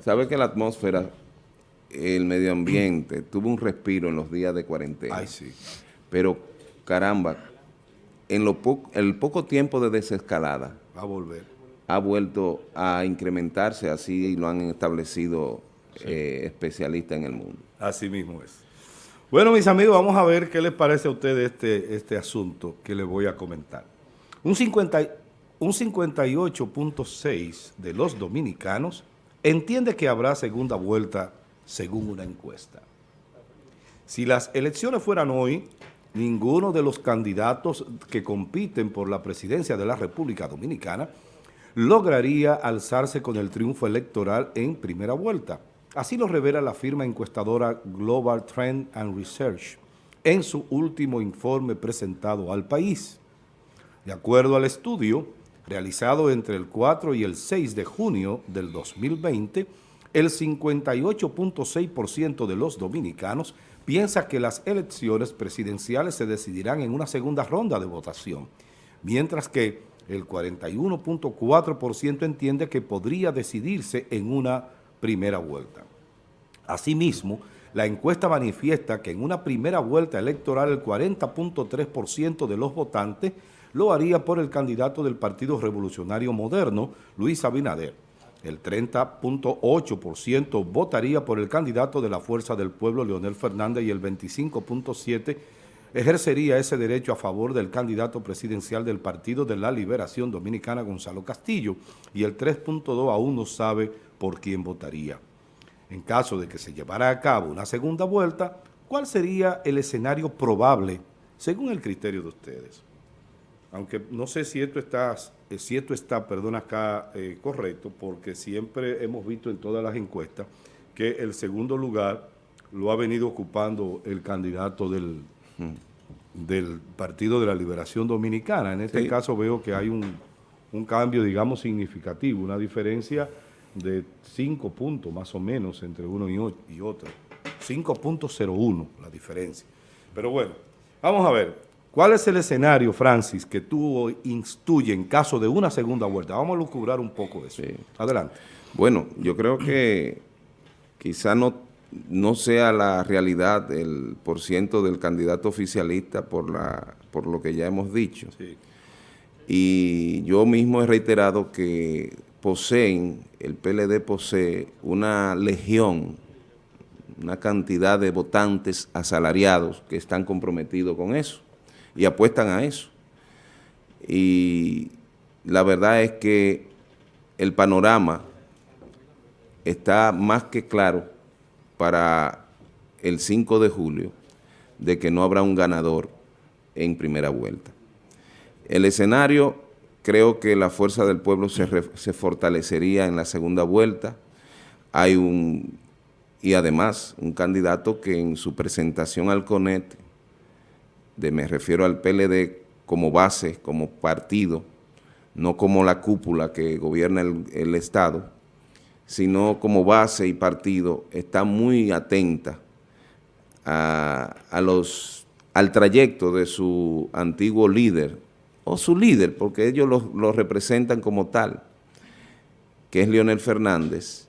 ¿Sabe que la atmósfera, el medio ambiente, tuvo un respiro en los días de cuarentena? Ay, sí. Pero, caramba, en lo el poco tiempo de desescalada... Va a volver. Ha vuelto a incrementarse, así lo han establecido eh, especialistas en el mundo. Así mismo es. Bueno, mis amigos, vamos a ver qué les parece a ustedes este, este asunto que les voy a comentar. Un 50 un 58.6 de los dominicanos entiende que habrá segunda vuelta según una encuesta. Si las elecciones fueran hoy, ninguno de los candidatos que compiten por la presidencia de la República Dominicana lograría alzarse con el triunfo electoral en primera vuelta. Así lo revela la firma encuestadora Global Trend and Research en su último informe presentado al país. De acuerdo al estudio, realizado entre el 4 y el 6 de junio del 2020, el 58.6% de los dominicanos piensa que las elecciones presidenciales se decidirán en una segunda ronda de votación, mientras que el 41.4% entiende que podría decidirse en una primera vuelta. Asimismo, la encuesta manifiesta que en una primera vuelta electoral el 40.3% de los votantes lo haría por el candidato del Partido Revolucionario Moderno, Luis Abinader. El 30.8% votaría por el candidato de la Fuerza del Pueblo, Leonel Fernández, y el 25.7% ejercería ese derecho a favor del candidato presidencial del Partido de la Liberación Dominicana, Gonzalo Castillo, y el 3.2% aún no sabe por quién votaría. En caso de que se llevara a cabo una segunda vuelta, ¿cuál sería el escenario probable según el criterio de ustedes? Aunque no sé si esto está, eh, si esto está perdón, acá eh, correcto, porque siempre hemos visto en todas las encuestas que el segundo lugar lo ha venido ocupando el candidato del, del Partido de la Liberación Dominicana. En este caso veo que hay un, cambio, digamos, significativo, una diferencia de 5 puntos más o menos entre uno y, y otro. 5.01 la diferencia. Pero bueno, vamos a ver. ¿Cuál es el escenario, Francis, que tú instuyes en caso de una segunda vuelta? Vamos a lucubrar un poco eso. Adelante. Bueno, yo creo que quizá no, no sea la realidad el porciento del candidato oficialista por, la, por lo que ya hemos dicho. Y yo mismo he reiterado que poseen, el PLD posee una legión, una cantidad de votantes asalariados que están comprometidos con eso y apuestan a eso. Y la verdad es que el panorama está más que claro para el 5 de julio de que no habrá un ganador en primera vuelta. El escenario, creo que la fuerza del pueblo se, se fortalecería en la segunda vuelta. Hay un, y además, un candidato que en su presentación al CONET de, me refiero al PLD como base, como partido, no como la cúpula que gobierna el, Estado, sino como base y partido, está muy atenta a, los, al trayecto de su antiguo líder, o su líder, porque ellos lo, lo representan como tal, que es Leonel Fernández,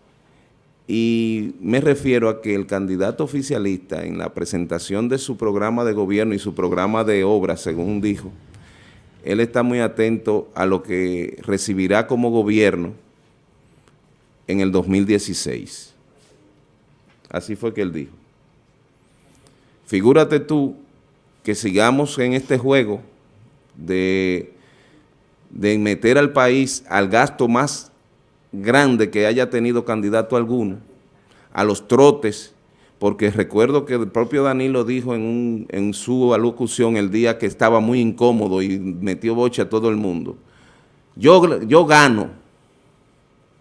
y me refiero a que el candidato oficialista en la presentación de su programa de gobierno y su programa de obra, según dijo, él está muy atento a lo que recibirá como gobierno en el 2016. Así fue que él dijo. Figúrate tú que sigamos en este juego de, de meter al país al gasto más grande que haya tenido candidato alguno, a los trotes, porque recuerdo que el propio Danilo dijo en, en su alocución el día que estaba muy incómodo y metió boche a todo el mundo, yo, yo gano,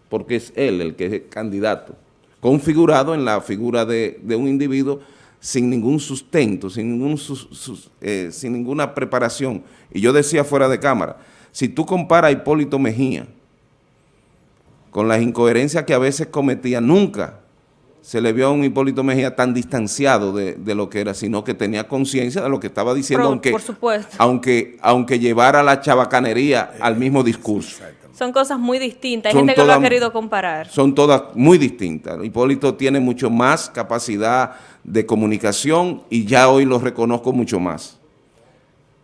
porque es él el que es candidato, configurado en la figura de, un individuo sin ningún sustento, sin, ningún, eh, sin ninguna preparación. Y yo decía fuera de cámara, si tú comparas a Hipólito Mejía, con las incoherencias que a veces cometía, nunca se le vio a un Hipólito Mejía tan distanciado de, lo que era, sino que tenía conciencia de lo que estaba diciendo, aunque, aunque, aunque llevara la chabacanería al mismo discurso. Son cosas muy distintas, hay gente que lo ha querido comparar. Son todas muy distintas. Hipólito tiene mucho más capacidad de comunicación y ya hoy lo reconozco mucho más.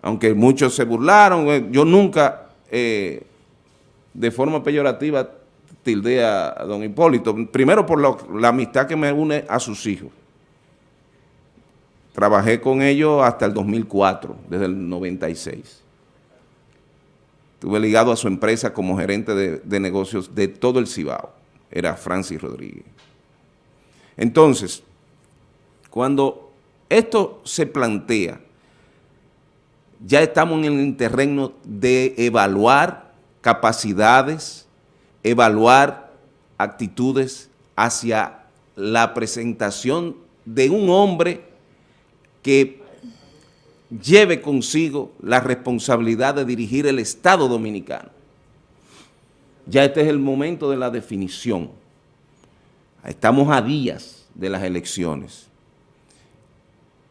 Aunque muchos se burlaron, eh, yo nunca eh, de forma peyorativa tilde a, don Hipólito. Primero por la amistad que me une a sus hijos. Trabajé con ellos hasta el 2004, desde el 96. Estuve ligado a su empresa como gerente de, negocios de todo el Cibao. Era Francis Rodríguez. Entonces, cuando esto se plantea, ya estamos en el terreno de evaluar capacidades, evaluar actitudes hacia la presentación de un hombre que lleve consigo la responsabilidad de dirigir el Estado Dominicano. Ya este es el momento de la definición. Estamos a días de las elecciones.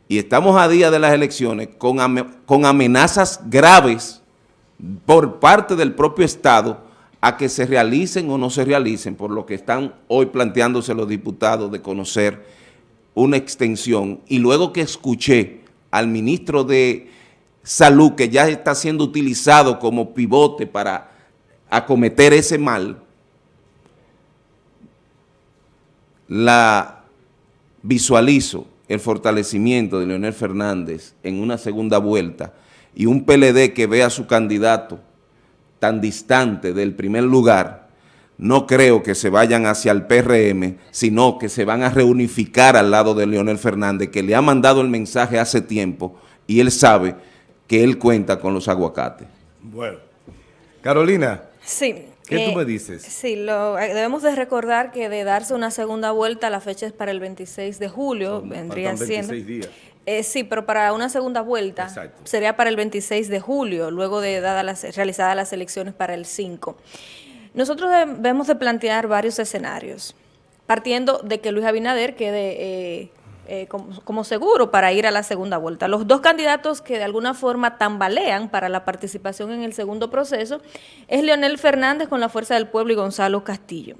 Y estamos a días de las elecciones con, amenazas graves por parte del propio Estado a que se realicen o no se realicen, por lo que están hoy planteándose los diputados de conocer una extensión. Y luego que escuché al ministro de Salud que ya está siendo utilizado como pivote para acometer ese mal, la visualizo el fortalecimiento de Leonel Fernández en una segunda vuelta y un PLD que vea a su candidato tan distante del primer lugar, no creo que se vayan hacia el PRM, sino que se van a reunificar al lado de Leonel Fernández, que le ha mandado el mensaje hace tiempo y él sabe que él cuenta con los aguacates. Bueno. Carolina. Sí. ¿Qué tú eh, me dices? Sí, lo, eh, debemos de recordar que de darse una segunda vuelta, la fecha es para el 26 de julio, vendría siendo... 26 días. Eh, sí, pero para una segunda vuelta sería para el 26 de julio, luego de dada las, realizadas las elecciones para el 5. Nosotros debemos de plantear varios escenarios, partiendo de que Luis Abinader quede eh, eh, como, seguro para ir a la segunda vuelta. Los dos candidatos que de alguna forma tambalean para la participación en el segundo proceso es Leonel Fernández con la Fuerza del Pueblo y Gonzalo Castillo.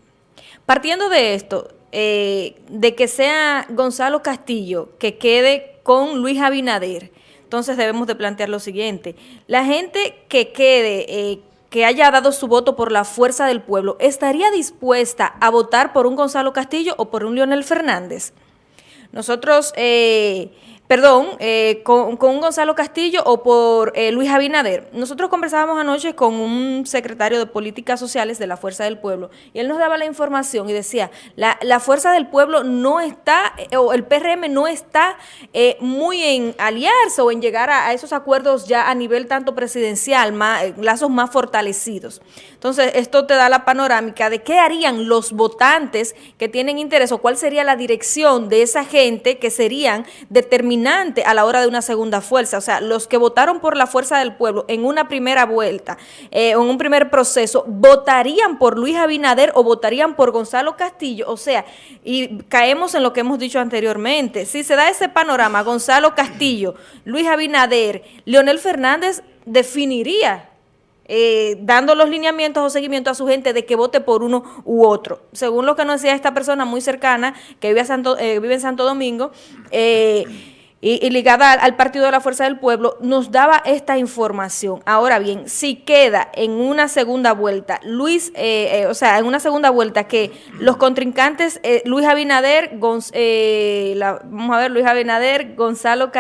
Partiendo de esto, eh, de que sea Gonzalo Castillo que quede con Luis Abinader, entonces debemos de plantear lo siguiente, la gente que quede que haya dado su voto por la fuerza del pueblo, ¿estaría dispuesta a votar por un Gonzalo Castillo o por un Leonel Fernández? Nosotros eh, perdón, eh, con, con, Gonzalo Castillo o por eh, Luis Abinader. Nosotros conversábamos anoche con un secretario de Políticas Sociales de la Fuerza del Pueblo y él nos daba la información y decía, la, la Fuerza del Pueblo no está, eh, o el PRM no está muy en aliarse o en llegar a, esos acuerdos ya a nivel tanto presidencial, más, lazos más fortalecidos. Entonces, esto te da la panorámica de qué harían los votantes que tienen interés o cuál sería la dirección de esa gente que serían determinados a la hora de una segunda fuerza. O sea, los que votaron por la fuerza del pueblo en una primera vuelta, eh, en un primer proceso, votarían por Luis Abinader o votarían por Gonzalo Castillo. O sea, y caemos en lo que hemos dicho anteriormente. Si se da ese panorama, Gonzalo Castillo, Luis Abinader, Leonel Fernández definiría eh, dando los lineamientos o seguimiento a su gente de que vote por uno u otro. Según lo que nos decía esta persona muy cercana que vive, Santo, eh, vive en Santo Domingo, eh, y, ligada al, Partido de la Fuerza del Pueblo, nos daba esta información. Ahora bien, si queda en una segunda vuelta, Luis, eh, eh, o sea, en una segunda vuelta que los contrincantes, eh, Luis Abinader, vamos a ver, Luis Abinader, Gonzalo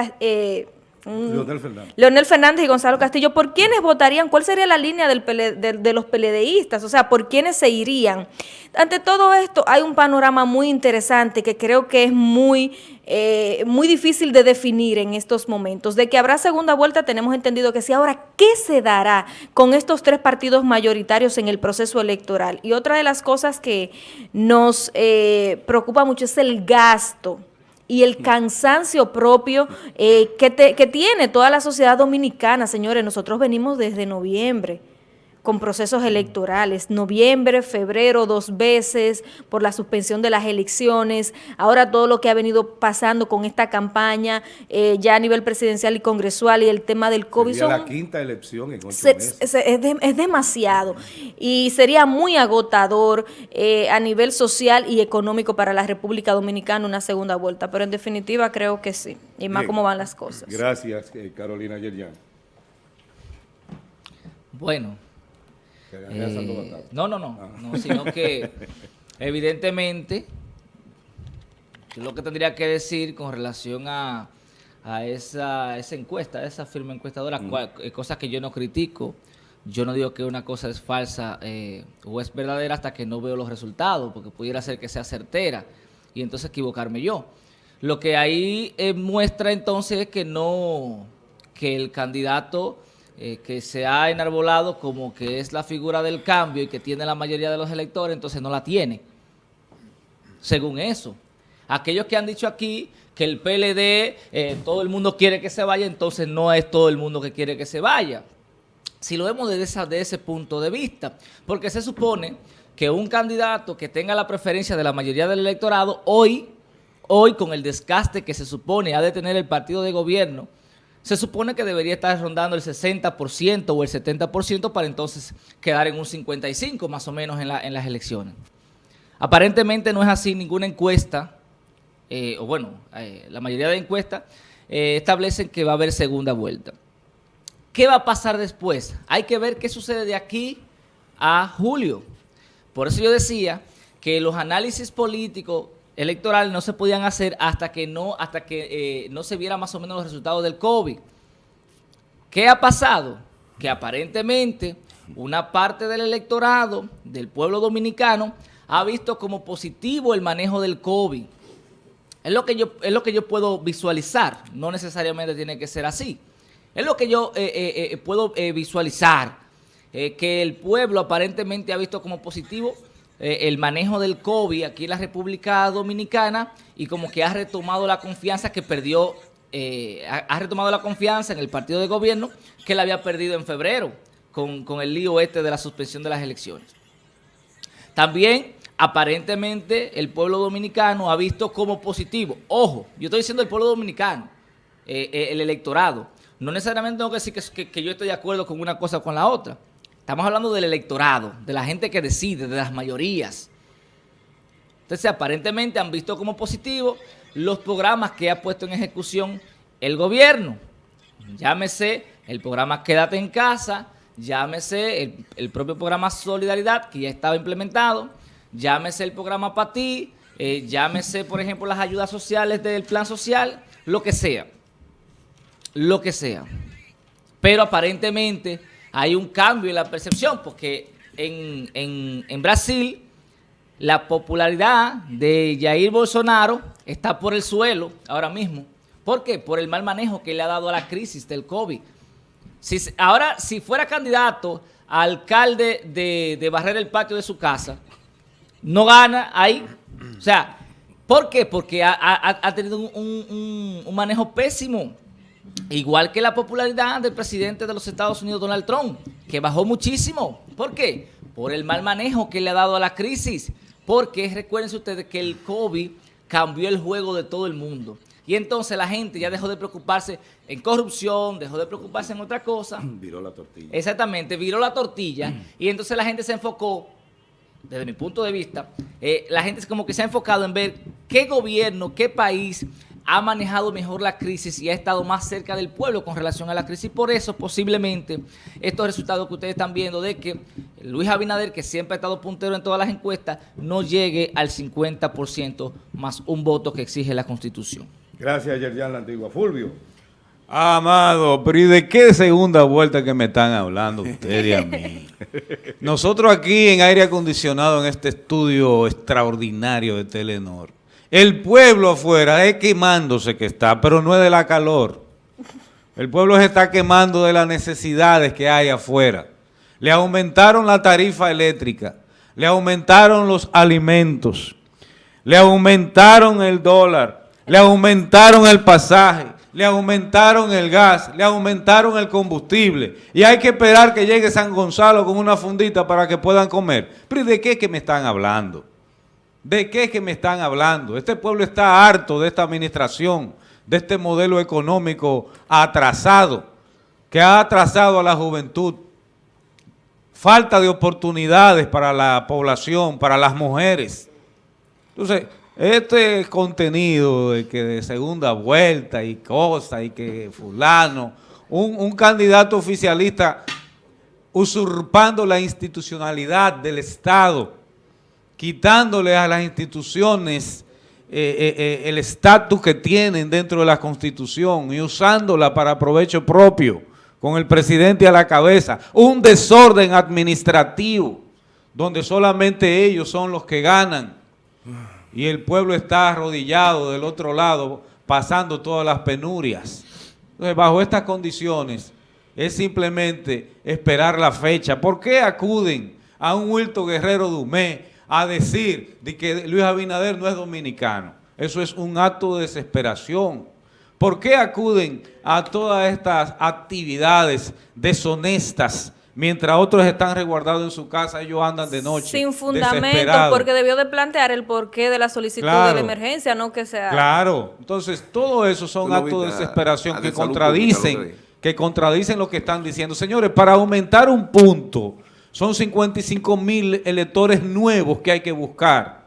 Leonel Fernández. Leonel Fernández y Gonzalo Castillo, ¿por quiénes votarían? ¿Cuál sería la línea del de, los peledeístas? O sea, ¿por quiénes se irían? Ante todo esto hay un panorama muy interesante que creo que es muy, eh, muy difícil de definir en estos momentos. De que habrá segunda vuelta tenemos entendido que sí. Ahora, ¿qué se dará con estos tres partidos mayoritarios en el proceso electoral? Y otra de las cosas que nos eh, preocupa mucho es el gasto y el cansancio propio eh, que, que tiene toda la sociedad dominicana. Señores, nosotros venimos desde noviembre con procesos electorales, noviembre, febrero, dos veces, por la suspensión de las elecciones, ahora todo lo que ha venido pasando con esta campaña, eh, ya a nivel presidencial y congresual y el tema del COVID. Sería la quinta elección en ocho Es, demasiado y sería muy agotador eh, a nivel social y económico para la República Dominicana una segunda vuelta, pero en definitiva creo que sí, y más cómo van las cosas. Gracias, eh, Carolina Yerjan. Bueno, eh, no, no, no, ah. no, sino que evidentemente lo que tendría que decir con relación a, esa, esa, encuesta, esa firma encuestadora, mm. eh, cosas que yo no critico, yo no digo que una cosa es falsa eh, o es verdadera hasta que no veo los resultados, porque pudiera ser que sea certera y entonces equivocarme yo. Lo que ahí muestra entonces es que no, que el candidato eh, que se ha enarbolado como que es la figura del cambio y que tiene la mayoría de los electores, entonces no la tiene. Según eso. Aquellos que han dicho aquí que el PLD, eh, todo el mundo quiere que se vaya, entonces no es todo el mundo que quiere que se vaya. Si lo vemos desde, ese punto de vista, porque se supone que un candidato que tenga la preferencia de la mayoría del electorado, hoy, hoy con el desgaste que se supone ha de tener el partido de gobierno, se supone que debería estar rondando el 60% o el 70% para entonces quedar en un 55% más o menos en, las elecciones. Aparentemente no es así, ninguna encuesta, eh, o bueno, eh, la mayoría de encuestas eh, establecen que va a haber segunda vuelta. ¿Qué va a pasar después? Hay que ver qué sucede de aquí a julio. Por eso yo decía que los análisis políticos electoral no se podían hacer hasta que no, hasta que eh, no se viera más o menos los resultados del COVID. ¿Qué ha pasado? Que aparentemente una parte del electorado del pueblo dominicano ha visto como positivo el manejo del COVID. Es lo que yo, es lo que yo puedo visualizar, no necesariamente tiene que ser así. Es lo que yo eh, eh, puedo visualizar, que el pueblo aparentemente ha visto como positivo eh, el manejo del COVID aquí en la República Dominicana y como que ha retomado la confianza que perdió, eh, ha, retomado la confianza en el partido de gobierno que la había perdido en febrero con, con el lío este de la suspensión de las elecciones. También aparentemente el pueblo dominicano ha visto como positivo. Ojo, yo estoy diciendo el pueblo dominicano, eh, el electorado. No necesariamente tengo que decir que, que, yo estoy de acuerdo con una cosa o con la otra. Estamos hablando del electorado, de la gente que decide, de las mayorías. Entonces, aparentemente han visto como positivo los programas que ha puesto en ejecución el gobierno. Llámese el programa Quédate en Casa, llámese el, propio programa Solidaridad, que ya estaba implementado, llámese el programa Patí, eh, llámese, por ejemplo, las ayudas sociales del plan social, lo que sea. Lo que sea. Pero aparentemente hay un cambio en la percepción, porque en, Brasil la popularidad de Jair Bolsonaro está por el suelo ahora mismo. ¿Por qué? Por el mal manejo que le ha dado a la crisis del COVID. Si, ahora, si fuera candidato a alcalde de, barrer el patio de su casa, no gana ahí. O sea, ¿por qué? Porque ha, tenido un, un manejo pésimo Igual que la popularidad del presidente de los Estados Unidos, Donald Trump, que bajó muchísimo. ¿Por qué? Por el mal manejo que le ha dado a la crisis. Porque recuerden ustedes que el COVID cambió el juego de todo el mundo. Y entonces la gente ya dejó de preocuparse en corrupción, dejó de preocuparse en otra cosa. Viró la tortilla. Exactamente, viró la tortilla. y entonces la gente se enfocó, desde mi punto de vista, eh, la gente es como que se ha enfocado en ver qué gobierno, qué país ha manejado mejor la crisis y ha estado más cerca del pueblo con relación a la crisis. Por eso, posiblemente, estos resultados que ustedes están viendo de que Luis Abinader, que siempre ha estado puntero en todas las encuestas, no llegue al 50% más un voto que exige la Constitución. Gracias, Yerjan La Antigua. Fulvio. Amado, pero ¿y de qué segunda vuelta que me están hablando ustedes y a mí? Nosotros aquí en aire acondicionado en este estudio extraordinario de Telenor, el pueblo afuera es quemándose que está, pero no es de la calor. El pueblo se está quemando de las necesidades que hay afuera. Le aumentaron la tarifa eléctrica, le aumentaron los alimentos, le aumentaron el dólar, le aumentaron el pasaje, le aumentaron el gas, le aumentaron el combustible y hay que esperar que llegue San Gonzalo con una fundita para que puedan comer. Pero ¿de qué que me están hablando? ¿De qué que me están hablando? Este pueblo está harto de esta administración, de este modelo económico atrasado, que ha atrasado a la juventud. Falta de oportunidades para la población, para las mujeres. Entonces, este contenido de que de segunda vuelta y cosas y que fulano, un candidato oficialista usurpando la institucionalidad del Estado, quitándole a las instituciones eh, eh, eh, el estatus que tienen dentro de la Constitución y usándola para provecho propio, con el presidente a la cabeza, un desorden administrativo, donde solamente ellos son los que ganan y el pueblo está arrodillado del otro lado, pasando todas las penurias. Entonces, bajo estas condiciones, es simplemente esperar la fecha. ¿Por qué acuden a un Wilton Guerrero Dumé a decir de que Luis Abinader no es dominicano. Eso es un acto de desesperación. ¿Por qué acuden a todas estas actividades deshonestas mientras otros están resguardados en su casa, ellos andan de noche. Sin fundamento, porque debió de plantear el porqué de la solicitud de la emergencia, no que sea... Claro, entonces todo eso son actos de desesperación que contradicen, que contradicen lo que están diciendo. Señores, para aumentar un punto son 55 mil electores nuevos que hay que buscar.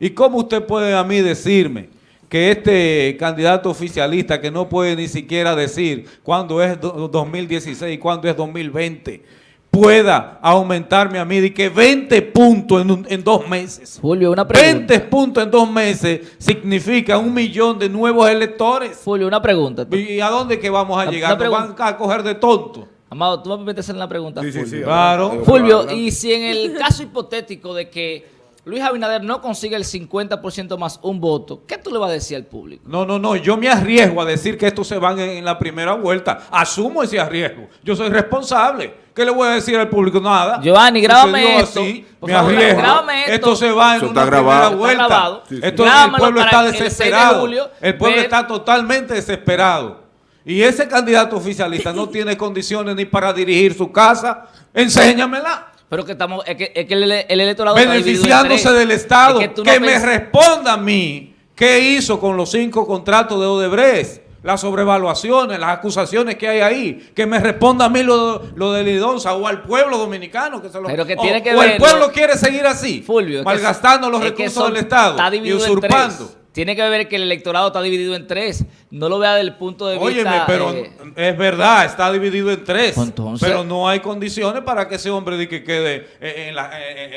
¿Y cómo usted puede a mí decirme que este candidato oficialista que no puede ni siquiera decir cuándo es 2016 y cuándo es 2020 pueda aumentarme a mí de que 20 puntos en, dos meses. Julio, una pregunta. 20 puntos en dos meses significa un millón de nuevos electores. Julio, una pregunta. ¿Y a dónde que vamos a llegar? ¿Nos van a coger de tonto? Amado, tú me permites hacer una pregunta, sí, Fulvio. Sí, claro. Fulvio, y si en el caso hipotético de que Luis Abinader no consigue el 50% más un voto, ¿qué tú le vas a decir al público? No, no, no, yo me arriesgo a decir que estos se van en, la primera vuelta. Asumo ese arriesgo. Yo soy responsable. ¿Qué le voy a decir al público? Nada. Giovanni, grábame esto. me arriesgo. esto. se va en una primera vuelta. Esto, el pueblo está desesperado. el pueblo está totalmente desesperado y ese candidato oficialista no tiene condiciones ni para dirigir su casa, enséñamela. Pero que estamos, es que, el, electorado Beneficiándose del Estado, que, me responda a mí qué hizo con los cinco contratos de Odebrecht, las sobrevaluaciones, las acusaciones que hay ahí, que me responda a mí lo, lo de Lidonza o al pueblo dominicano que se lo Pero que tiene o, el pueblo quiere seguir así, Fulvio, malgastando los recursos del Estado y usurpando. Tiene que ver que el electorado está dividido en tres. No lo vea del punto de vista... Óyeme, pero eh, es verdad, está dividido en tres. Pues pero no hay condiciones para que ese hombre de que quede en la,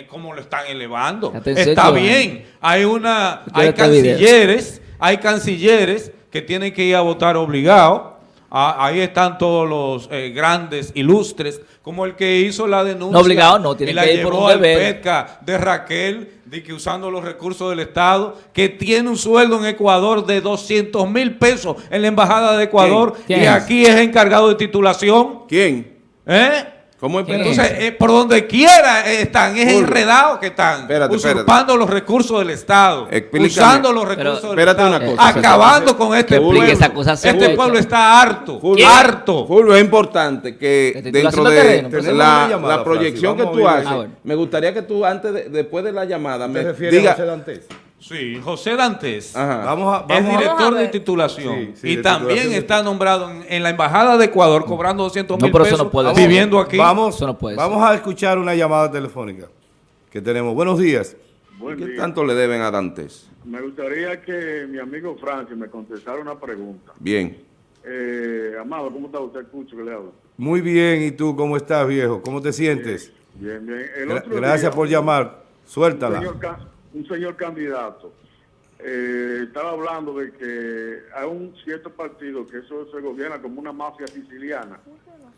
como lo están elevando. Está bien. Hay una... Hay cancilleres, hay cancilleres que tienen que ir a votar obligado. Ah, ahí están todos los eh, grandes, ilustres, como el que hizo la denuncia. No obligado, no, tiene que ir por un deber. de Raquel de que usando los recursos del Estado, que tiene un sueldo en Ecuador de 200 mil pesos en la Embajada de Ecuador y aquí es encargado de titulación. ¿Quién? ¿Eh? ¿Cómo es? Entonces, eh, por donde quiera están, es enredado que están, usurpando los recursos del Estado, usando los recursos del Estado, acabando con este pueblo. este pueblo está harto, harto. Fulvio, es importante que dentro de la, proyección que tú haces, ah, me gustaría que tú antes, después de la llamada, me digas... Sí, José Dantes vamos a, es director de titulación y también está nombrado en, la Embajada de Ecuador cobrando 200 mil pesos viviendo aquí. Vamos, vamos a escuchar una llamada telefónica que tenemos. Buenos días. ¿Qué tanto le deben a Dantes? Me gustaría que mi amigo Francis me contestara una pregunta. Bien. Eh, Amado, ¿cómo está usted? Escucho que le hablo. Muy bien, ¿y tú cómo estás, viejo? ¿Cómo te sientes? Bien, bien. Gracias por llamar. Suéltala un señor candidato eh, estaba hablando de que hay un cierto partido que eso se gobierna como una mafia siciliana.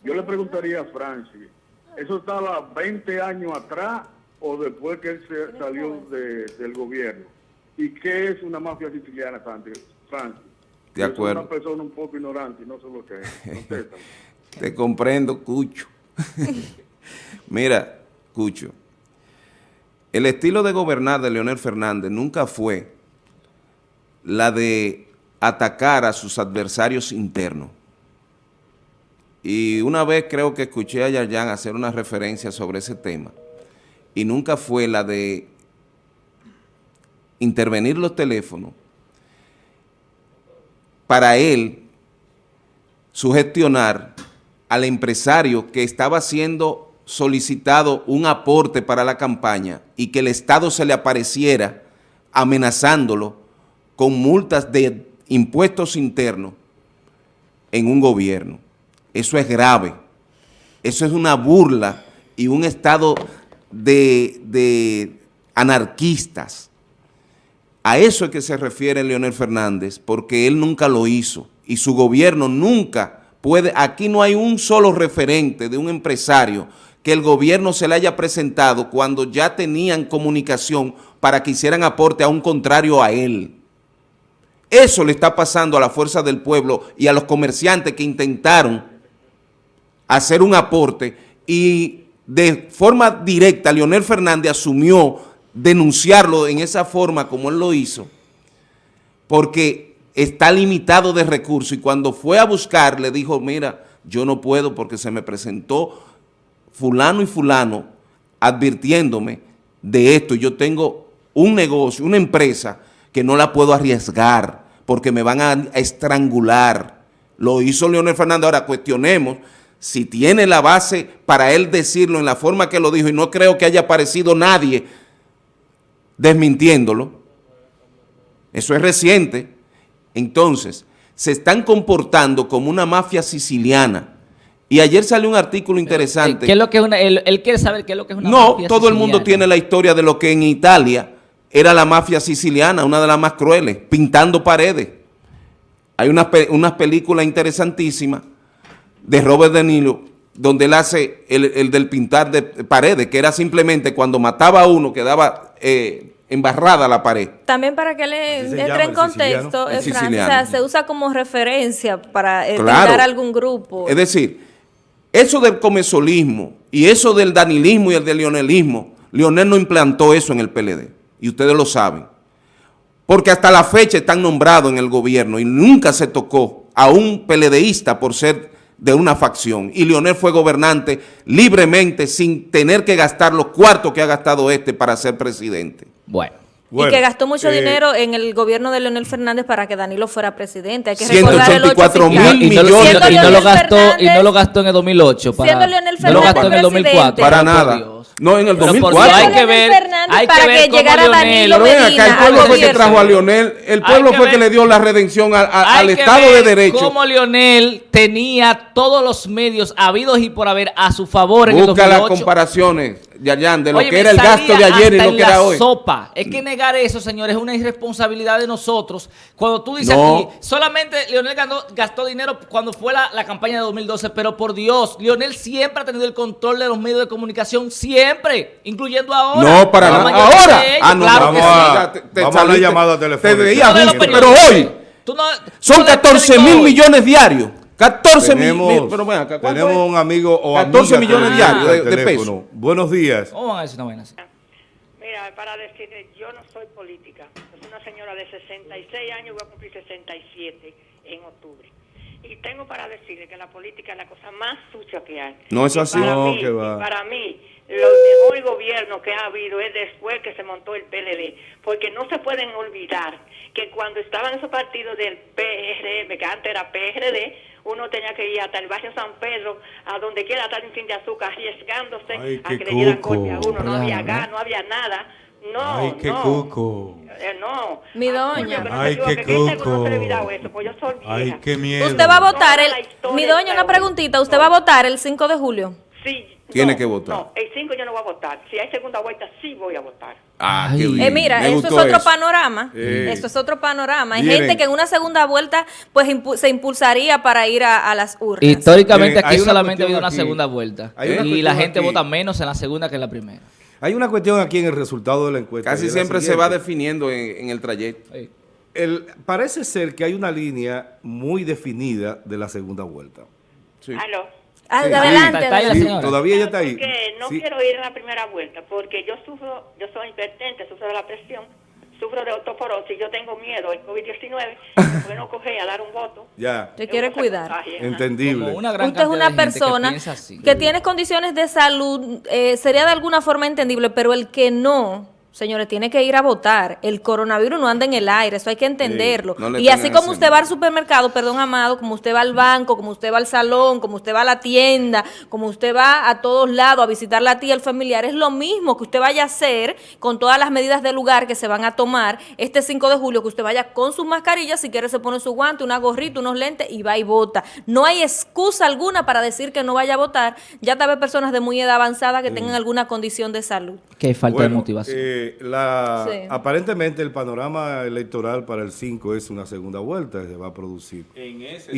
Yo le preguntaría a Francis, ¿eso estaba 20 años atrás o después que él se salió del gobierno? ¿Y qué es una mafia siciliana, Francis? De acuerdo. Soy una persona un poco ignorante y no sé lo que es. Te comprendo, Cucho. Mira, Cucho, el estilo de gobernar de Leonel Fernández nunca fue la de atacar a sus adversarios internos. Y una vez creo que escuché a Yayan hacer una referencia sobre ese tema, y nunca fue la de intervenir los teléfonos para él sugestionar al empresario que estaba siendo solicitado un aporte para la campaña y que el Estado se le apareciera amenazándolo con multas de impuestos internos en un gobierno. Eso es grave. Eso es una burla y un estado de, de anarquistas. A eso es que se refiere Leonel Fernández, porque él nunca lo hizo y su gobierno nunca puede, aquí no hay un solo referente de un empresario que el gobierno se le haya presentado cuando ya tenían comunicación para que hicieran aporte a un contrario a él. Eso le está pasando a la fuerza del pueblo y a los comerciantes que intentaron hacer un aporte y de forma directa Leonel Fernández asumió denunciarlo en esa forma como él lo hizo, porque está limitado de recursos y cuando fue a buscar le dijo, mira, yo no puedo porque se me presentó fulano y fulano advirtiéndome de esto. Yo tengo un negocio, una empresa que no la puedo arriesgar porque me van a estrangular. Lo hizo Leonel Fernández. Ahora cuestionemos si tiene la base para él decirlo en la forma que lo dijo y no creo que haya aparecido nadie desmintiéndolo. Eso es reciente. Entonces, se están comportando como una mafia siciliana y ayer salió un artículo interesante. ¿Qué es lo que es una, él, quiere saber qué es lo que es una no, todo el mundo tiene la historia de lo que en Italia era la mafia siciliana, una de las más crueles, pintando paredes. Hay unas una películas interesantísimas de Robert De Niro, donde él hace el, del pintar de paredes, que era simplemente cuando mataba a uno, quedaba eh, embarrada la pared. También para que le entre en contexto, eh, se usa como referencia para eh, algún grupo. Es decir, eso del comesolismo y eso del danilismo y el del leonelismo, Leonel no implantó eso en el PLD, y ustedes lo saben. Porque hasta la fecha están nombrados en el gobierno y nunca se tocó a un PLDista por ser de una facción. Y Leonel fue gobernante libremente sin tener que gastar los cuartos que ha gastado este para ser presidente. Bueno y que gastó mucho eh, dinero en el gobierno de Leonel Fernández para que Danilo fuera presidente. Hay que recordar el 8 mil millones. Y no, lo gastó, y no lo gastó en el 2008. Para, siendo Leonel Fernández no lo gastó en el 2004. Para nada. No, en el 2004. Hay que ver, hay que ver cómo Leonel... Pero ven acá, el pueblo fue que trajo a Leonel, el pueblo fue que le dio la redención al Estado de Derecho. cómo Leonel tenía todos los medios habidos y por haber a su favor en Busca el 2008. las comparaciones de lo que era el gasto de ayer y lo que era hoy. sopa. Es que negar eso, señores, es una irresponsabilidad de nosotros. Cuando tú dices aquí, solamente Leonel gastó dinero cuando fue la, campaña de 2012, pero por Dios, Leonel siempre ha tenido el control de los medios de comunicación, siempre, incluyendo ahora. No, para nada. ¿Ahora? Ah, no, claro vamos, a, te, te vamos a la llamada telefónica. Te veía pero hoy son 14 mil millones diarios. 14 millones. Pero bueno, tenemos un amigo o 14 millones diarios de, pesos. Buenos días. ¿Cómo van a decir una vaina Mira, para decirle, yo no soy política. Soy una señora de 66 años, voy a cumplir 67 en octubre. Y tengo para decirle que la política es la cosa más sucia que hay. No es así. Para, no, mí, para mí, lo mejor gobierno que ha habido es después que se montó el PLD. Porque no se pueden olvidar que cuando estaban esos partidos del PRM, que antes era PRD, uno tenía que ir hasta el barrio San Pedro, a donde quiera estar en fin de azúcar, arriesgándose a que le dieran golpe a uno. No había gas, no había nada. No, Ay, qué no. cuco. Eh, no. Mi doña. Ay, qué cuco. Pues Ay, qué miedo. Usted va a votar el... Mi doña, una preguntita. ¿Usted va a votar el 5 de julio? Sí. Tiene que votar. No, el 5 yo no voy a votar. Si hay segunda vuelta, sí voy a votar. Ah, qué bien. Eh, mira, eso es otro panorama. Eso es otro panorama. Hay gente que en una segunda vuelta pues se impulsaría para ir a, las urnas. Históricamente aquí solamente ha habido una segunda vuelta. Y la gente vota menos en la segunda que en la primera. Hay una cuestión aquí en el resultado de la encuesta. Casi siempre se va definiendo en, el trayecto. El, parece ser que hay una línea muy definida de la segunda vuelta. Sí. ¿Aló? Adelante. todavía ella está ahí. no quiero ir a la primera vuelta porque yo sufro, yo soy hipertente, sufro de la presión, sufro de osteoporosis, yo tengo miedo al COVID-19, bueno, coger a dar un voto. Ya. Te quiere cuidar. Entendible. Usted es una persona que, tiene condiciones de salud, eh, sería de alguna forma entendible, pero el que no Señores, tiene que ir a votar. El coronavirus no anda en el aire, eso hay que entenderlo. y así como usted va al supermercado, perdón, amado, como usted va al banco, como usted va al salón, como usted va a la tienda, como usted va a todos lados a visitar la tía, el familiar, es lo mismo que usted vaya a hacer con todas las medidas de lugar que se van a tomar este 5 de julio, que usted vaya con sus mascarillas, si quiere se pone su guante, una gorrita, unos lentes y va y vota. No hay excusa alguna para decir que no vaya a votar. Ya tal vez personas de muy edad avanzada que tengan alguna condición de salud. Que falta de motivación. Eh, la, aparentemente el panorama electoral para el 5 es una segunda vuelta que se va a producir. En ese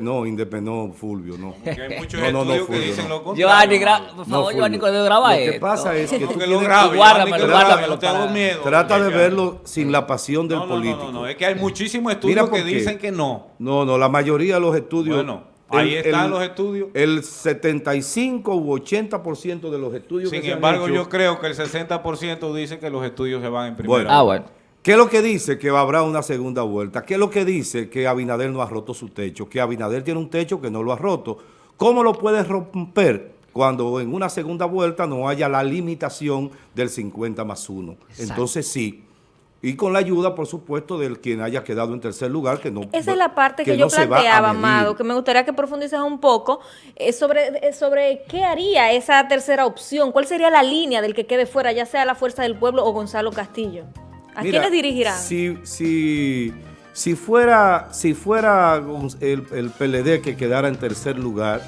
No, independó, Fulvio, no. Porque hay muchos no, no, que dicen lo contrario. Giovanni, por favor, Giovanni, cuando graba Lo que pasa es que tú lo grabes, guárdamelo, guárdamelo. Tengo miedo. Trata de verlo sin la pasión del político. No, no, no, es que hay muchísimos estudios que dicen que no. No, no, la mayoría de los estudios... Bueno, Ahí están los estudios. El 75 u 80% de los estudios Sin embargo, yo creo que el 60% dice que los estudios se van en primera bueno, ah, bueno. ¿Qué es lo que dice? Que habrá una segunda vuelta. ¿Qué es lo que dice? Que Abinader no ha roto su techo. Que Abinader tiene un techo que no lo ha roto. ¿Cómo lo puede romper? Cuando en una segunda vuelta no haya la limitación del 50 más 1. Entonces sí, y con la ayuda, por supuesto, del quien haya quedado en tercer lugar, que no Esa es la parte que, yo planteaba, Amado, que me gustaría que profundices un poco eh, sobre, eh, sobre qué haría esa tercera opción, cuál sería la línea del que quede fuera, ya sea la Fuerza del Pueblo o Gonzalo Castillo. ¿A quiénes dirigirán? Si, si, si fuera, si fuera el, el PLD que quedara en tercer lugar,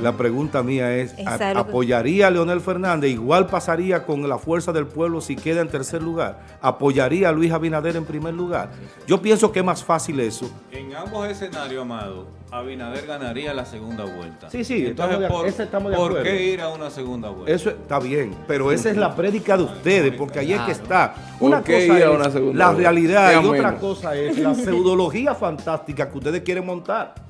la pregunta mía es, ¿apoyaría a Leonel Fernández? Igual pasaría con la fuerza del pueblo si queda en tercer lugar. ¿Apoyaría a Luis Abinader en primer lugar? Yo pienso que es más fácil eso. En ambos escenarios, Amado, Abinader ganaría la segunda vuelta. Sí, sí, Entonces, estamos, por, qué ir a una segunda vuelta? Eso está bien, pero esa es la prédica de ustedes, porque ahí es que está. Una cosa es la realidad y otra cosa es la pseudología fantástica que ustedes quieren montar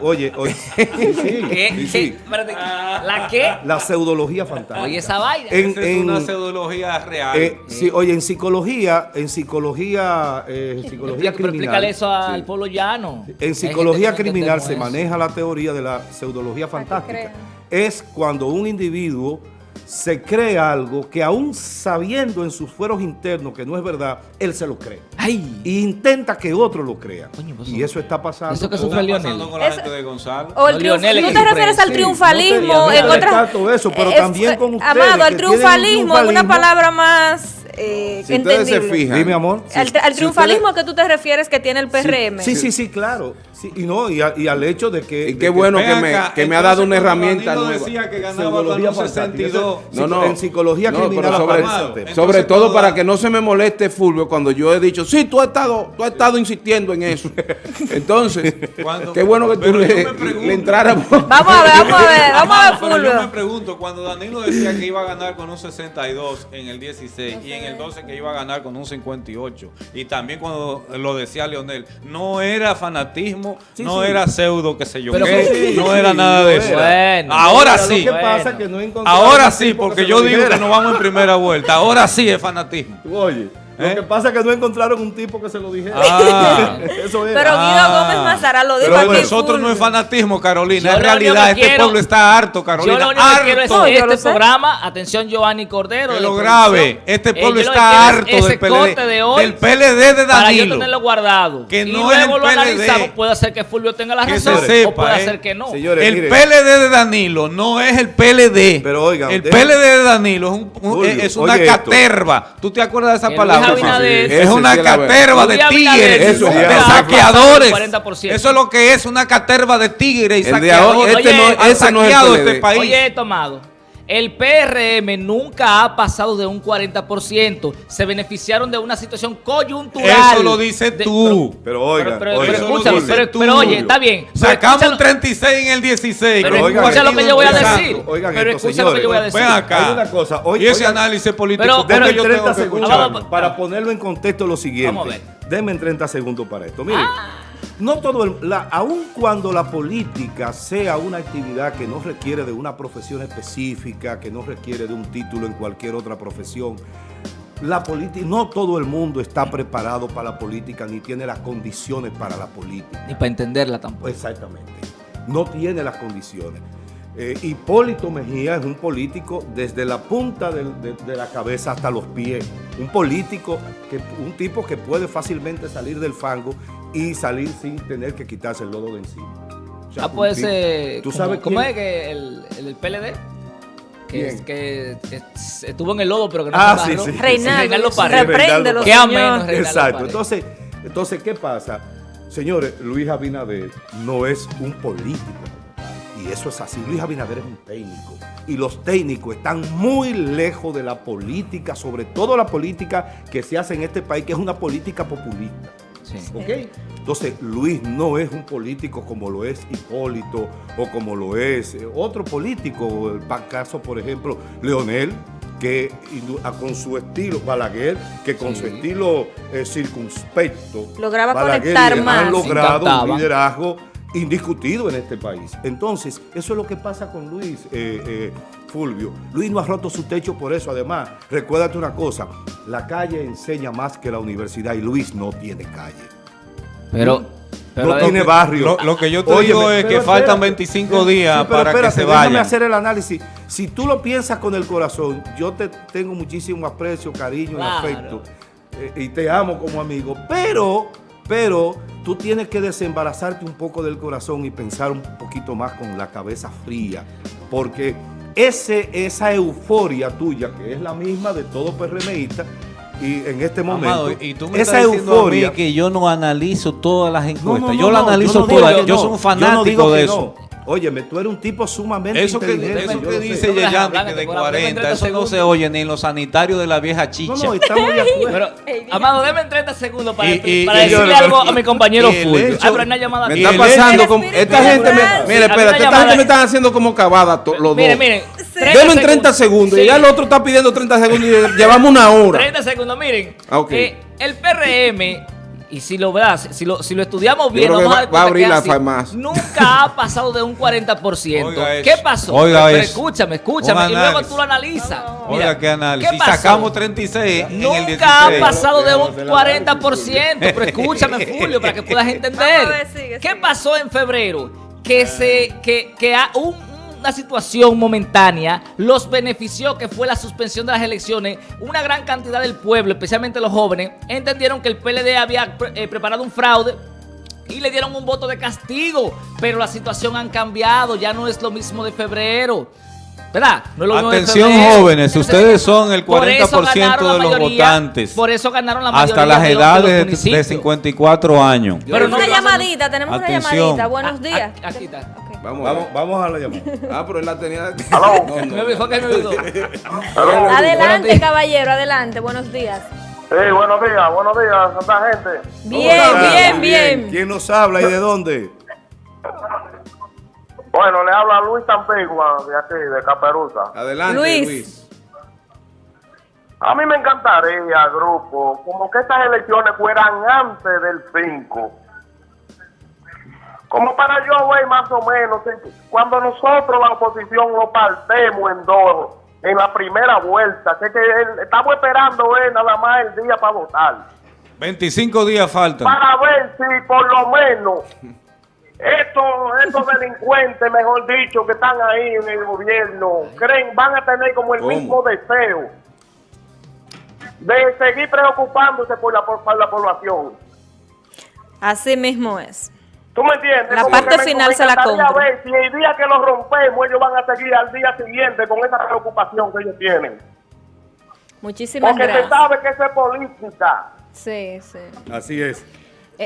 oye, oye. Sí, ¿La qué? La pseudología fantástica. Oye, esa vaina. es una pseudología real. Eh, sí, oye, en psicología, en psicología, eh, psicología criminal. Explícale eso al pueblo llano. En psicología criminal se maneja la teoría de la pseudología fantástica. Es cuando un individuo se cree algo que aún sabiendo en sus fueros internos que no es verdad, él se lo cree. Ay. Y intenta que otro lo crea. Pues y eso está pasando. Eso que sufre Lionel. con la gente de Gonzalo. O el ¿Tú te refieres al triunfalismo? en eso, pero eh, también con ustedes. Amado, al triunfalismo, en una palabra más eh, si ustedes se fijan. Dime, amor. al, triunfalismo que tú te refieres que tiene el PRM. Sí, sí, sí, claro. Y no, y, al hecho de que. Y qué bueno que, me, que me ha dado una herramienta nueva. decía que ganaba con 62. No, no. En psicología criminal. sobre, sobre todo para que no se me moleste Fulvio cuando yo he dicho, sí, tú has estado, tú has estado insistiendo en eso. Entonces, qué bueno que tú le, le entraras. Vamos a ver, vamos a ver, vamos a ver, Fulvio. Yo me pregunto, cuando Danilo decía que iba a ganar con un 62 en el 16 y en el 12 que iba a ganar con un 58. Y también cuando lo decía Leonel, no era fanatismo, no era pseudo, qué sé yo, no era nada de eso. ahora sí. ahora sí, porque yo digo que no vamos en primera vuelta. Ahora sí es fanatismo. Oye. Lo ¿Eh? que pasa es que no encontraron un tipo que se lo dijera. Ah. Eso era. Pero Guido Gómez Mazara lo dijo Pero nosotros no es fanatismo, Carolina. en realidad, este pueblo está harto, Carolina. Yo lo único que quiero es este programa, atención Giovanni Cordero. Que lo grave. Este pueblo está harto del PLD, de hoy del PLD de Danilo. Para yo tenerlo guardado. Que y no es el lo analizamos. Puede ser que Fulvio tenga la razón o puede ser que no. el PLD de Danilo no es el PLD. Pero oigan. El PLD de Danilo es una caterva. ¿Tú te acuerdas de esa palabra? Es una caterva de tigres, de saqueadores. Eso es lo que es una caterva de tigres y saqueadores. Este no, ese no es este país. Oye, tomado. El PRM nunca ha pasado de un 40%. Se beneficiaron de una situación coyuntural. Eso lo dices tú. Pero, oiga, pero, oye, está bien. Sacamos un 36 en el 16. Pero escucha lo que yo voy a decir. pero escucha lo que yo voy a decir. Ven acá. Hay una cosa. y ese análisis político. Denme 30 segundos para ponerlo en contexto lo siguiente. Vamos a ver. Denme 30 segundos para esto. Miren. Ah no todo el, la, aun cuando la política sea una actividad que no requiere de una profesión específica, que no requiere de un título en cualquier otra profesión, la política, no todo el mundo está preparado para la política, ni tiene las condiciones para la política. Ni para entenderla tampoco. Exactamente. No tiene las condiciones. Eh, Hipólito Mejía es un político desde la punta de, la cabeza hasta los pies. Un político, que, un tipo que puede fácilmente salir del fango y salir sin tener que quitarse el lodo de encima. ah, puede ser... ¿Tú sabes ¿Cómo es que el, el PLD? que, es, que estuvo en el lodo, pero que no ah, se sí, sí, Reinaldo, Reinaldo Qué ameno Exacto. Entonces, entonces, ¿qué pasa? Señores, Luis Abinader no es un político. Y eso es así. Luis Abinader es un técnico. Y los técnicos están muy lejos de la política, sobre todo la política que se hace en este país, que es una política populista. Entonces, Luis no es un político como lo es Hipólito o como lo es eh, otro político, el caso, por ejemplo, Leonel, que con su estilo, Balaguer, que con su estilo eh, circunspecto, lograba conectar más. Han logrado un liderazgo indiscutido en este país. Entonces, eso es lo que pasa con Luis eh, Fulvio. Luis no ha roto su techo por eso. Además, recuérdate una cosa, la calle enseña más que la universidad y Luis no tiene calle. Pero... no tiene barrio. Lo, que yo te digo es que faltan 25 días para que se vaya. Déjame hacer el análisis. Si tú lo piensas con el corazón, yo te tengo muchísimo aprecio, cariño y afecto. Eh, y te amo como amigo. Pero, pero tú tienes que desembarazarte un poco del corazón y pensar un poquito más con la cabeza fría. Porque ese, esa euforia tuya, que es la misma de todo PRMista, y en este momento, y tú me esa estás euforia, a mí que yo no analizo todas las encuestas, yo la analizo todas, yo, soy un fanático de eso. Óyeme, tú eres un tipo sumamente eso inteligente. Que, eso que dice Yeyandi que de 40, eso no se oye ni en los sanitarios de la vieja chicha. No, no, estamos de acuerdo. Pero, Amado, déme 30 segundos para, para decirle algo a mi compañero Fulvio. Hay una llamada Me está pasando como... Esta gente me... Mire, espérate, esta gente me están haciendo como cavada los dos. Miren, miren. Deme en 30 segundos. Y ya el otro está pidiendo 30 segundos y llevamos una hora. 30 segundos, miren. Ah, eh, el PRM y si lo verás, si lo, si lo estudiamos bien, vamos a, va a abrir la farmacia. Nunca ha pasado de un 40%. ¿Qué pasó? Oiga Pero, escúchame, escúchame. Y luego tú lo analizas. Oiga, ¿qué análisis? ¿Qué pasó? sacamos 36 Nunca en el 16. ha pasado de un 40%. Pero escúchame, Julio, para que puedas entender. ¿Qué pasó en febrero? Que, se, que, que un una situación momentánea los benefició, que fue la suspensión de las elecciones, una gran cantidad del pueblo, especialmente los jóvenes, entendieron que el PLD había eh, preparado un fraude y le dieron un voto de castigo, pero la situación ha cambiado, ya no es lo mismo de febrero. ¿Verdad? Atención jóvenes, ustedes son el 40% de los votantes. Por eso ganaron la mayoría Hasta las edades de, 54 años. Pero una llamadita, tenemos una llamadita. Buenos días. Aquí está. Vamos, vamos, vamos, a la llamada. Ah, pero él la tenía. adelante, caballero, adelante. Buenos días. Sí, buenos días, buenos días, santa gente. Bien, bien, bien, ¿Quién nos habla y de dónde? Bueno, le habla Luis Tampigua, de aquí, de Caperuza. Adelante, Luis. A mí me encantaría, grupo, como que estas elecciones fueran antes del 5 como para yo ver más o menos, cuando nosotros la oposición lo partemos en dos, en la primera vuelta, que, estamos esperando eh, nada más el día para votar. 25 días faltan. Para ver si por lo menos estos, estos delincuentes, mejor dicho, que están ahí en el gobierno, creen, van a tener como el mismo deseo de seguir preocupándose por la, por la población. Así mismo es. ¿Tú me entiendes? La parte final se la compra. A ver si el día que los rompemos, ellos van a seguir al día siguiente con esa preocupación que ellos tienen. Muchísimas gracias. Porque se sabe que eso es política. Sí, sí. Así es.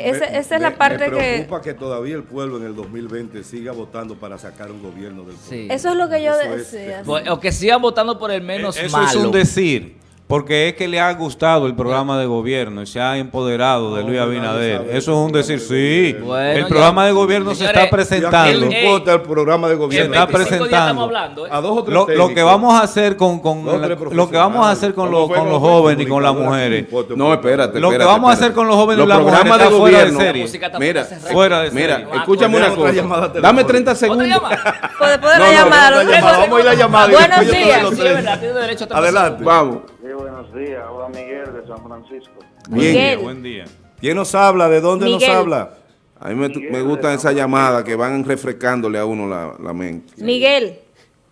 Esa, es la parte que... Me preocupa que... todavía el pueblo en el 2020 siga votando para sacar un gobierno del pueblo. Sí. Eso es lo que yo decía. o que sigan votando por el menos e-, malo. Eso es un decir. Porque es que le ha gustado el programa de gobierno y se ha empoderado de Luis Abinader. Eso es un decir, sí. el programa de gobierno se está presentando. No importa el programa de gobierno. Se está presentando. ¿eh? A dos o lo, lo, que vamos a hacer con, con lo que vamos a hacer con, los, con los jóvenes y con las mujeres. No, espérate. Lo que vamos a hacer con los jóvenes y las mujeres está fuera de serie. Mira, fuera de Mira, escúchame una cosa. Dame 30 segundos. Después de la llamada. Vamos a ir a la llamada. Buenos días. Adelante. Vamos. Buenos días, hola Miguel de San Francisco. Bien, buen día. ¿Quién nos habla? ¿De dónde nos habla? A mí me, gusta esa llamada que van refrescándole a uno la, mente. Miguel.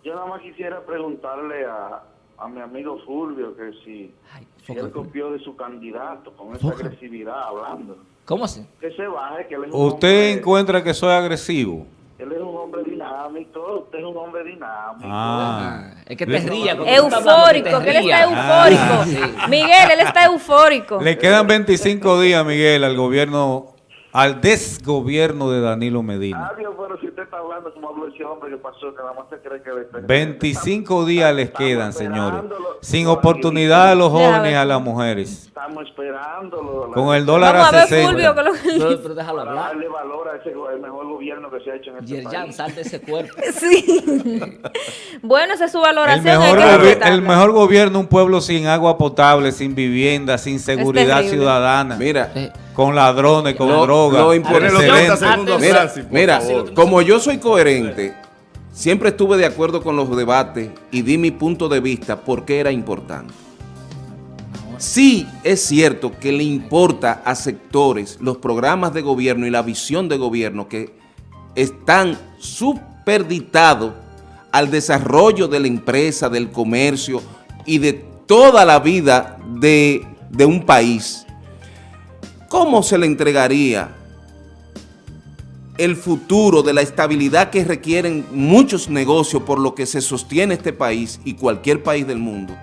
Yo nada más quisiera preguntarle a, a mi amigo Fulvio que si, él copió de su candidato con esa agresividad hablando. ¿Cómo así? Que se baje, que ¿Usted encuentra que soy agresivo? Él es un hombre dinámico, usted es un hombre dinámico. Ah, es que te ría. Eufórico, que, él está eufórico. Ah, Miguel, él está eufórico. Le quedan 25 días, Miguel, al gobierno al desgobierno de Danilo Medina. Adiós, pero si usted está hablando como habló ese hombre que pasó, que nada más se cree que... 25 días les quedan, señores. Sin oportunidad a los jóvenes, a las mujeres. Estamos esperándolo. Con el dólar Vamos a, a 60. Fulvio, lo que... pero, déjalo hablar. darle valor a ese el mejor gobierno que se ha hecho en este Yerjan, país. sal de ese cuerpo. sí. bueno, esa es su valoración. El mejor, el mejor gobierno, un pueblo sin agua potable, sin vivienda, sin seguridad ciudadana. Mira... Con ladrones, con drogas. Lo mira, mira como yo soy coherente, siempre estuve de acuerdo con los debates y di mi punto de vista porque era importante. Sí es cierto que le importa a sectores los programas de gobierno y la visión de gobierno que están superditados al desarrollo de la empresa, del comercio y de toda la vida de, de un país. ¿Cómo se le entregaría el futuro de la estabilidad que requieren muchos negocios por lo que se sostiene este país y cualquier país del mundo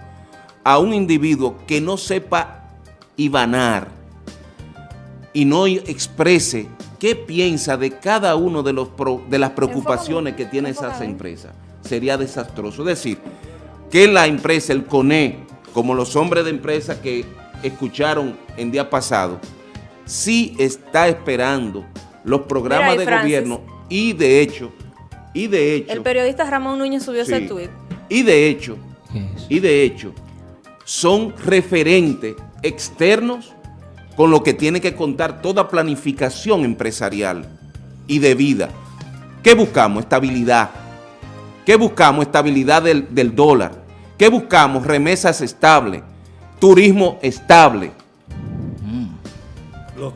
a un individuo que no sepa ibanar y no exprese qué piensa de cada uno de, los de las preocupaciones que tiene esas empresas? Sería desastroso. Es decir, que la empresa, el CONE, como los hombres de empresa que escucharon en día pasado, sí está esperando los programas de gobierno y de hecho, y de hecho... El periodista Ramón Núñez subió ese tuit. Y de hecho, y de hecho, son referentes externos con lo que tiene que contar toda planificación empresarial y de vida. ¿Qué buscamos? Estabilidad. ¿Qué buscamos? Estabilidad del, del dólar. ¿Qué buscamos? Remesas estables, turismo estable,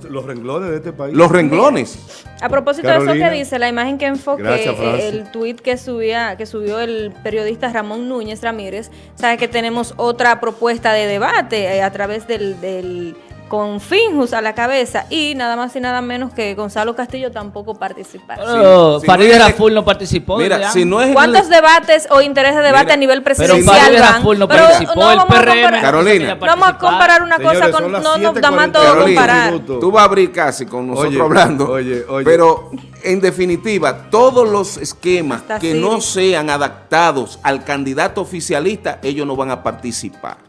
los, renglones de este país. Los renglones. A propósito de eso que dice, la imagen que enfoque, el tuit que subía, que subió el periodista Ramón Núñez Ramírez, sabe que tenemos otra propuesta de debate eh, a través del con Finjus a la cabeza y nada más y nada menos que Gonzalo Castillo tampoco participa. Pero sí. Farideh Raful no participó. Mira, si no es ¿Cuántos debates o intereses de debate a nivel presidencial pero Farideh Raful no participó, no el PRM. Carolina. No vamos a comparar una cosa con... No nos da más todo comparar. Tú vas a abrir casi con nosotros hablando. Oye, oye. Pero en definitiva, todos los esquemas que no sean adaptados al candidato oficialista, ellos no van a participar.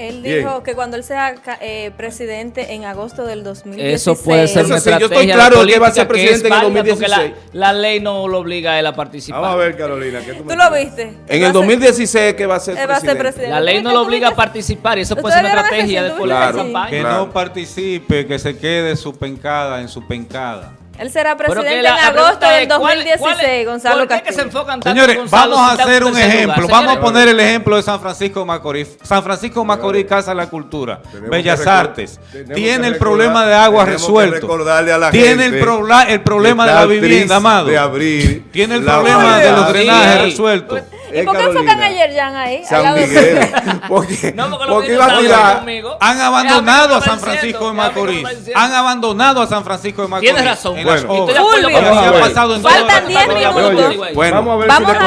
Él dijo que cuando él sea eh, presidente en agosto del 2016. Eso puede ser una estrategia Yo estoy claro que va a ser presidente en el 2016. La, ley no lo obliga a él a participar. Vamos a ver, Carolina. ¿qué tú, ¿Tú lo viste? En el 2016 que va a ser, presidente? Va a ser presidente. La ley no lo obliga a participar y eso puede ser una estrategia de política campaña. Que no participe, que se quede su pencada en su pencada. Él será presidente en agosto del 2016, Gonzalo Castillo. que se enfocan tanto Señores, vamos a hacer un ejemplo. Vamos a poner el ejemplo de San Francisco Macorís. San Francisco Macorís, Casa de la Cultura, Bellas Artes. Tiene el problema de agua resuelto. Tiene el, el problema de la vivienda, amado. Tiene el problema de los drenajes resuelto. ¿Y por qué enfocan a Yerjan ahí? San Miguel. porque, no, porque, iba a tirar. Han abandonado a San Francisco de Macorís. Han abandonado a San Francisco de Macorís. Tienes razón. Bueno, Faltan 10 minutos. Bueno, vamos a ver